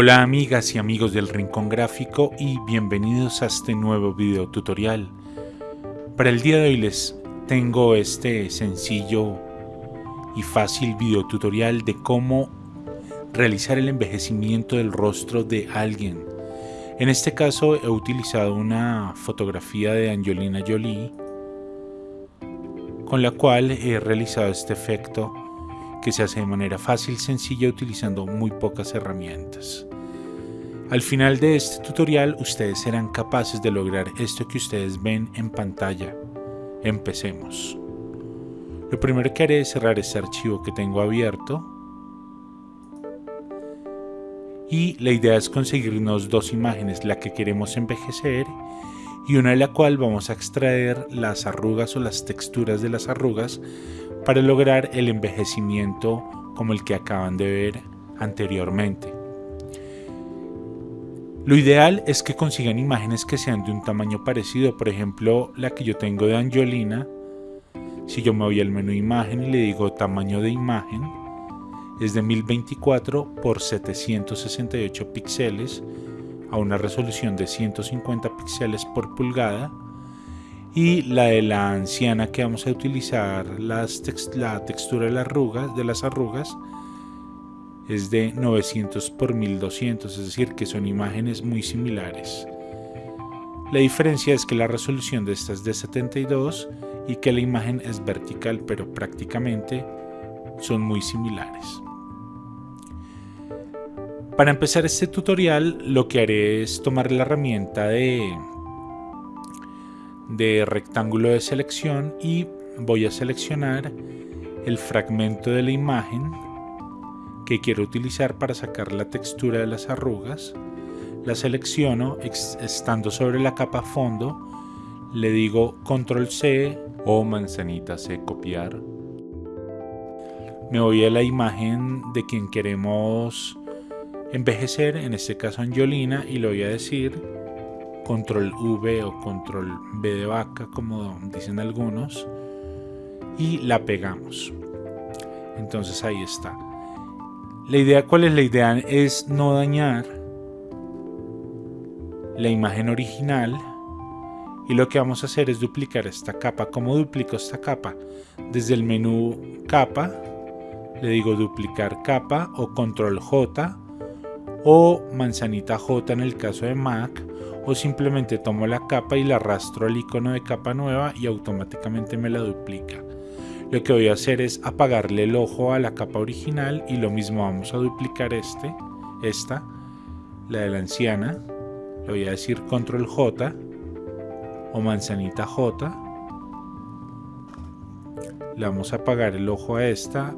Hola amigas y amigos del Rincón Gráfico y bienvenidos a este nuevo video tutorial. Para el día de hoy les tengo este sencillo y fácil video tutorial de cómo realizar el envejecimiento del rostro de alguien. En este caso he utilizado una fotografía de Angelina Jolie con la cual he realizado este efecto que se hace de manera fácil, sencilla, utilizando muy pocas herramientas. Al final de este tutorial ustedes serán capaces de lograr esto que ustedes ven en pantalla. Empecemos. Lo primero que haré es cerrar este archivo que tengo abierto. Y la idea es conseguirnos dos imágenes, la que queremos envejecer y una de la cual vamos a extraer las arrugas o las texturas de las arrugas para lograr el envejecimiento como el que acaban de ver anteriormente. Lo ideal es que consigan imágenes que sean de un tamaño parecido, por ejemplo la que yo tengo de Angelina. Si yo me voy al menú imagen y le digo tamaño de imagen, es de 1024 por 768 píxeles a una resolución de 150 píxeles por pulgada y la de la anciana que vamos a utilizar la textura de las arrugas de las arrugas es de 900 por 1200 es decir que son imágenes muy similares. La diferencia es que la resolución de esta es de 72 y que la imagen es vertical pero prácticamente son muy similares. Para empezar este tutorial lo que haré es tomar la herramienta de, de rectángulo de selección y voy a seleccionar el fragmento de la imagen que quiero utilizar para sacar la textura de las arrugas. La selecciono estando sobre la capa fondo, le digo control C o manzanita C copiar. Me voy a la imagen de quien queremos envejecer, en este caso Angiolina, y le voy a decir control V o control B de vaca, como dicen algunos, y la pegamos. Entonces ahí está. La idea, ¿cuál es la idea? Es no dañar la imagen original y lo que vamos a hacer es duplicar esta capa. ¿Cómo duplico esta capa? Desde el menú capa, le digo duplicar capa o control J o manzanita J en el caso de Mac o simplemente tomo la capa y la arrastro al icono de capa nueva y automáticamente me la duplica. Lo que voy a hacer es apagarle el ojo a la capa original y lo mismo vamos a duplicar este, esta, la de la anciana. Le voy a decir control J o manzanita J. Le vamos a apagar el ojo a esta.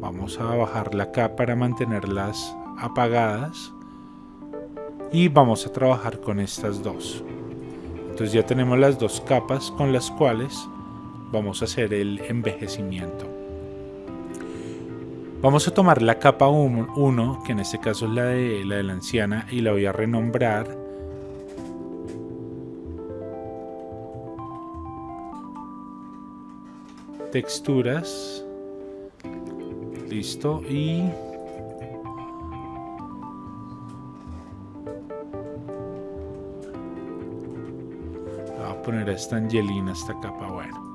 Vamos a bajar la capa para mantenerlas apagadas y vamos a trabajar con estas dos entonces ya tenemos las dos capas con las cuales vamos a hacer el envejecimiento. Vamos a tomar la capa 1 que en este caso es la de la de la anciana y la voy a renombrar texturas. Listo y poner a esta angelina esta capa bueno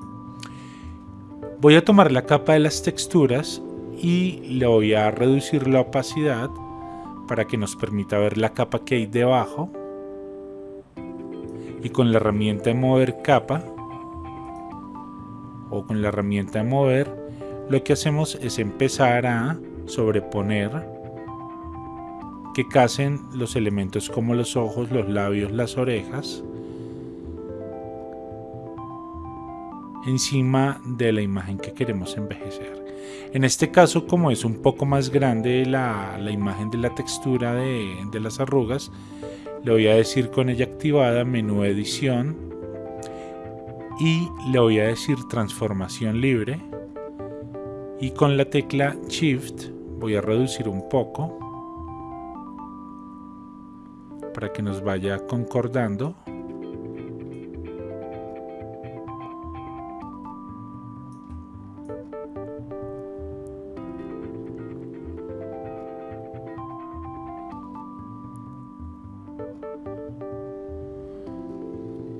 voy a tomar la capa de las texturas y le voy a reducir la opacidad para que nos permita ver la capa que hay debajo. Y con la herramienta de mover capa o con la herramienta de mover lo que hacemos es empezar a sobreponer que casen los elementos como los ojos, los labios, las orejas encima de la imagen que queremos envejecer. En este caso, como es un poco más grande la, imagen de la textura de, de las arrugas, le voy a decir con ella activada menú edición y le voy a decir transformación libre y con la tecla shift voy a reducir un poco para que nos vaya concordando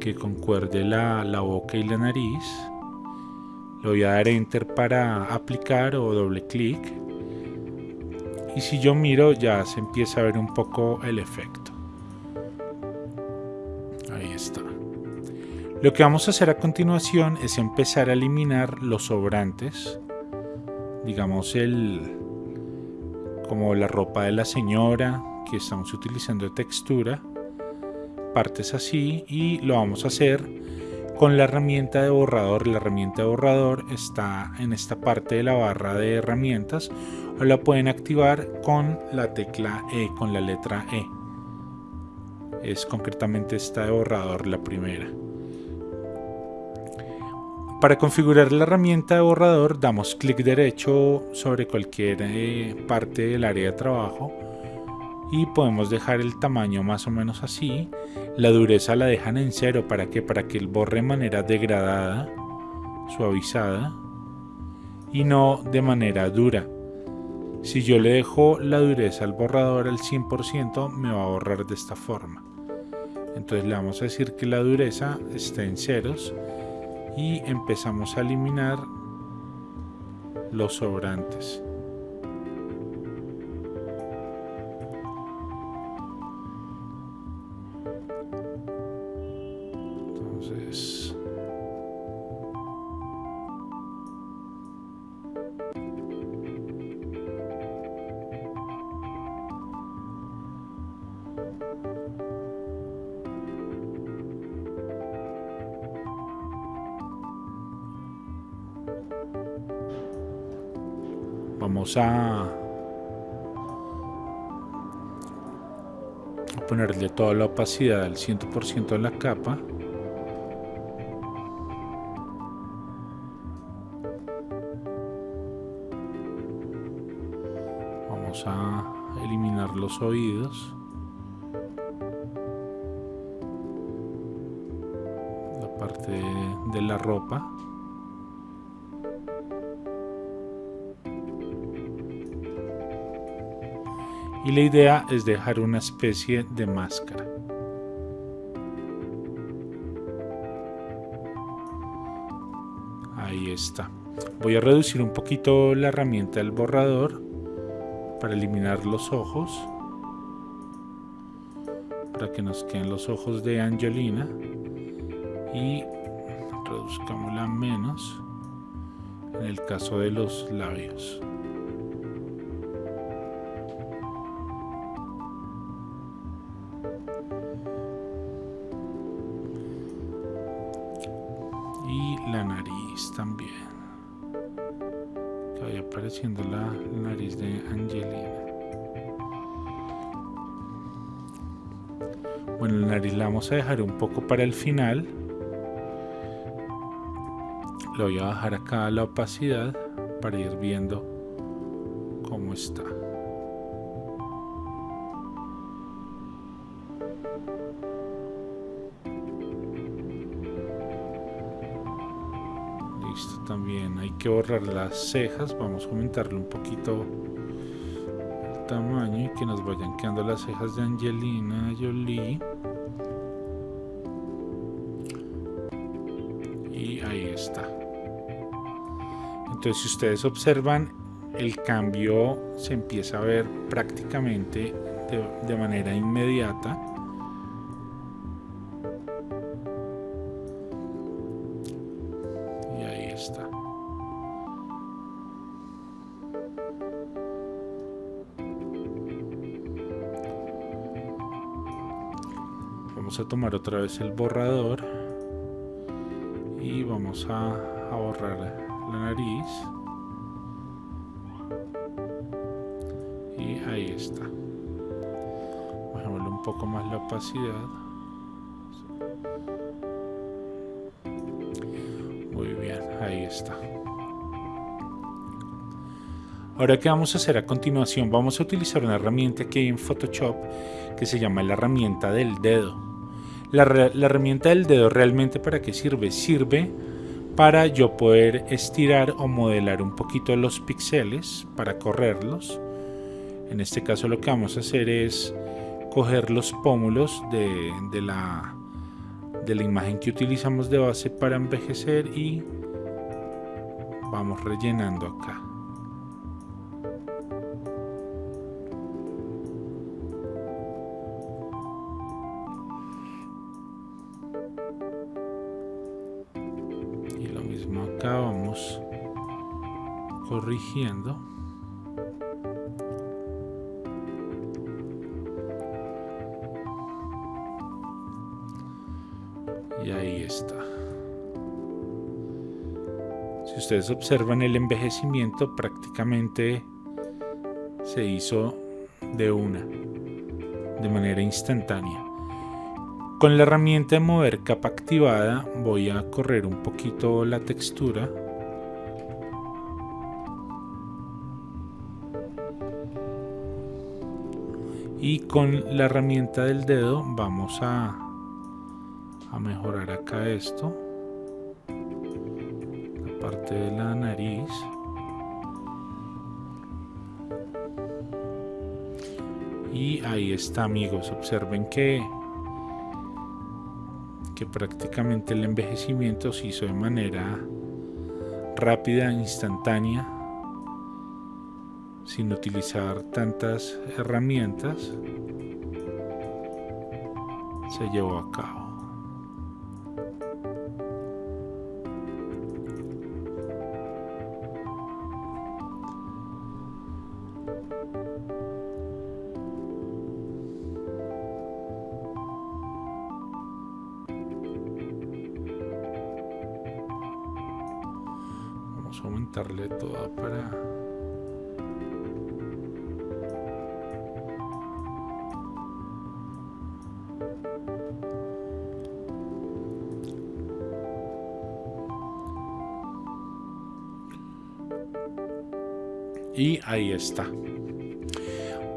que concuerde la, la boca y la nariz. Le voy a dar enter para aplicar o doble clic. Y si yo miro ya se empieza a ver un poco el efecto. Ahí está. Lo que vamos a hacer a continuación es empezar a eliminar los sobrantes. Digamos el como la ropa de la señora que estamos utilizando de textura. Partes así y lo vamos a hacer con la herramienta de borrador. La herramienta de borrador está en esta parte de la barra de herramientas o la pueden activar con la tecla E, con la letra E. Es concretamente esta de borrador la primera. Para configurar la herramienta de borrador damos clic derecho sobre cualquier eh, parte del área de trabajo y podemos dejar el tamaño más o menos así. La dureza la dejan en cero para que para que el borre de manera degradada, suavizada y no de manera dura. Si yo le dejo la dureza al borrador al 100% me va a borrar de esta forma. Entonces le vamos a decir que la dureza está en ceros y empezamos a eliminar los sobrantes. Vamos a, ponerle toda la opacidad al 100% en la capa. Vamos a eliminar los oídos. La parte de la ropa y la idea es dejar una especie de máscara. Ahí está. Voy a reducir un poquito la herramienta del borrador para eliminar los ojos. Para que nos queden los ojos de Angelina. Y reduzcámosla menos en el caso de los labios. A dejar un poco para el final. Lo voy a bajar acá la opacidad para ir viendo cómo está. también hay que borrar las cejas vamos a aumentarle un poquito el tamaño y que nos vayan quedando las cejas de Angelina Jolie está. Entonces si ustedes observan el cambio se empieza a ver prácticamente de, de manera inmediata. Vamos a tomar otra vez el borrador. y a, borrar la nariz. Y ahí está. Bajémosle un poco más la opacidad. Muy bien, ahí está. Ahora, ¿qué vamos a hacer a continuación? Vamos a utilizar una herramienta que hay en Photoshop que se llama la herramienta del dedo. La, herramienta del dedo realmente para qué sirve? Sirve para yo poder estirar o modelar un poquito los píxeles para correrlos. En este caso lo que vamos a hacer es coger los pómulos de, la, de la imagen que utilizamos de base para envejecer y vamos rellenando acá. Y ahí está. Si ustedes observan el envejecimiento prácticamente se hizo de una, de manera instantánea. Con la herramienta de mover capa activada voy a correr un poquito la textura. Y con la herramienta del dedo vamos a, a mejorar acá esto. La parte de la nariz. Y ahí está amigos, observen que que prácticamente el envejecimiento se hizo de manera rápida, instantánea, sin utilizar tantas herramientas, se llevó a cabo. aumentarle toda para ahí está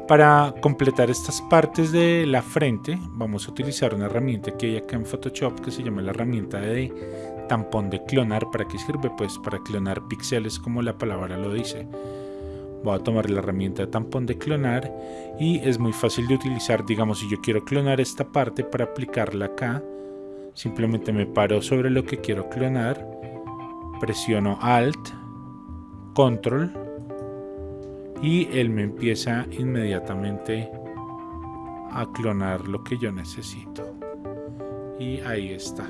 para completar estas partes de la frente vamos a utilizar una herramienta que hay acá en Photoshop que se llama la herramienta de tampón de clonar. ¿Para qué sirve? Pues para clonar píxeles como la palabra lo dice. Voy a tomar la herramienta de tampón de clonar y es muy fácil de utilizar. Digamos, si yo quiero clonar esta parte para aplicarla acá, simplemente me paro sobre lo que quiero clonar, presiono Alt, Control y él me empieza inmediatamente a clonar lo que yo necesito. Y ahí está.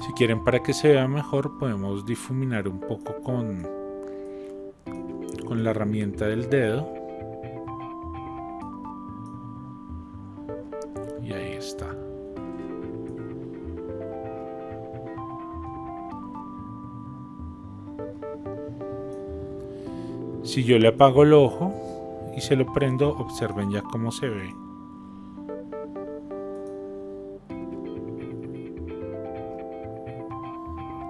Si quieren para que se vea mejor podemos difuminar un poco con, con la herramienta del dedo. Y ahí está. Si yo le apago el ojo y se lo prendo, observen ya cómo se ve.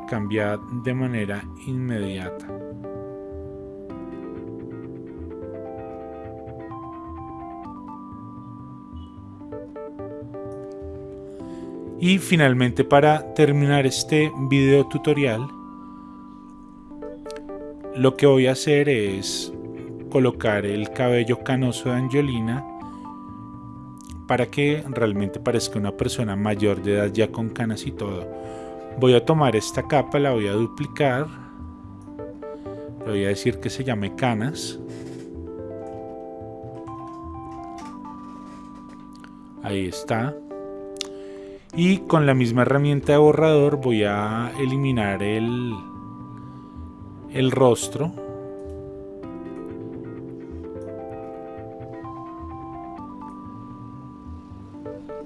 cambia de manera inmediata. Y finalmente para terminar este video tutorial, lo que voy a hacer es colocar el cabello canoso de Angelina para que realmente parezca una persona mayor de edad ya con canas y todo. Voy a tomar esta capa, la voy a duplicar. Le voy a decir que se llame canas. Ahí está. Y con la misma herramienta de borrador voy a eliminar el, el rostro.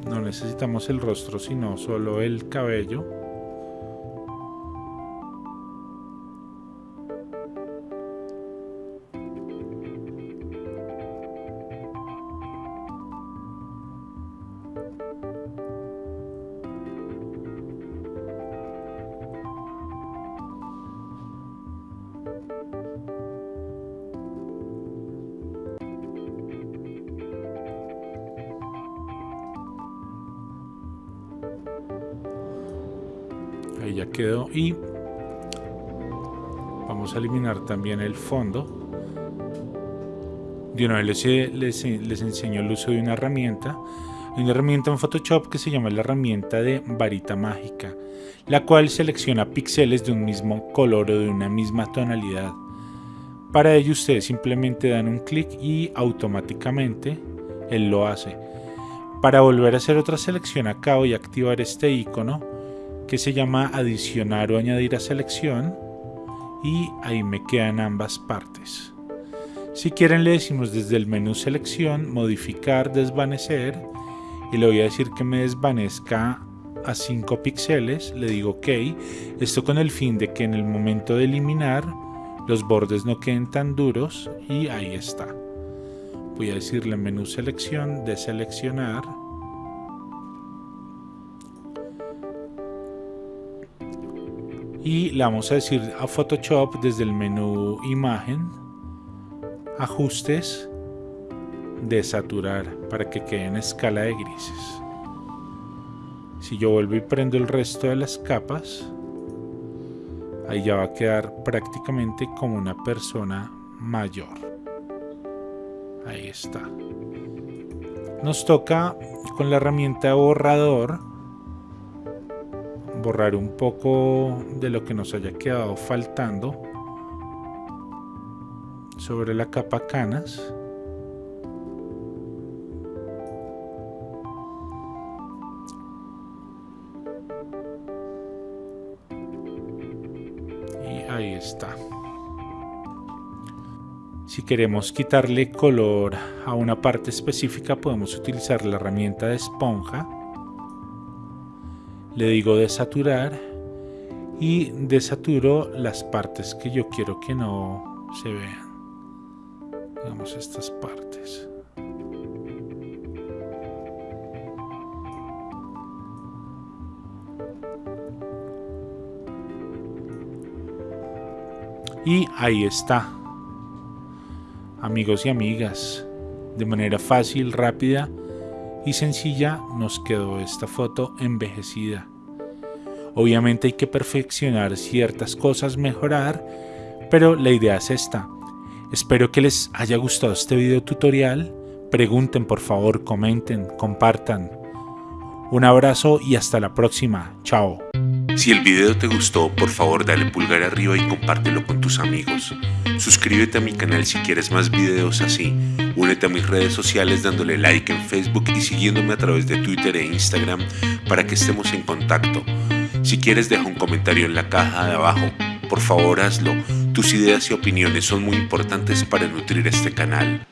No necesitamos el rostro, sino solo el cabello. Ahí ya quedó. Y vamos a eliminar también el fondo. De una vez les, les, enseño el uso de una herramienta Hay una herramienta en Photoshop que se llama la herramienta de varita mágica, la cual selecciona píxeles de un mismo color o de una misma tonalidad. Para ello ustedes simplemente dan un clic y automáticamente él lo hace. Para volver a hacer otra selección acá voy a activar este icono que se llama adicionar o añadir a selección y ahí me quedan ambas partes. Si quieren le decimos desde el menú selección, modificar, desvanecer y le voy a decir que me desvanezca a 5 píxeles, le digo ok, esto con el fin de que en el momento de eliminar los bordes no queden tan duros y ahí está. Voy a decirle menú selección, deseleccionar. Y le vamos a decir a Photoshop desde el menú imagen, ajustes, desaturar para que quede en escala de grises. Si yo vuelvo y prendo el resto de las capas, ahí ya va a quedar prácticamente como una persona mayor. Ahí está. Nos toca con la herramienta borrador borrar un poco de lo que nos haya quedado faltando sobre la capa canas. Queremos quitarle color a una parte específica podemos utilizar la herramienta de esponja. Le digo desaturar y desaturo las partes que yo quiero que no se vean. Digamos estas partes. Y ahí está. Amigos y amigas, de manera fácil, rápida y sencilla nos quedó esta foto envejecida. Obviamente hay que perfeccionar ciertas cosas, mejorar, pero la idea es esta. Espero que les haya gustado este video tutorial. Pregunten por favor, comenten, compartan. Un abrazo y hasta la próxima. Chao. Si el video te gustó, por favor dale pulgar arriba y compártelo con tus amigos. Suscríbete a mi canal si quieres más videos así. Únete a mis redes sociales dándole like en Facebook y siguiéndome a través de Twitter e Instagram para que estemos en contacto. Si quieres deja un comentario en la caja de abajo. Por favor hazlo. Tus ideas y opiniones son muy importantes para nutrir este canal.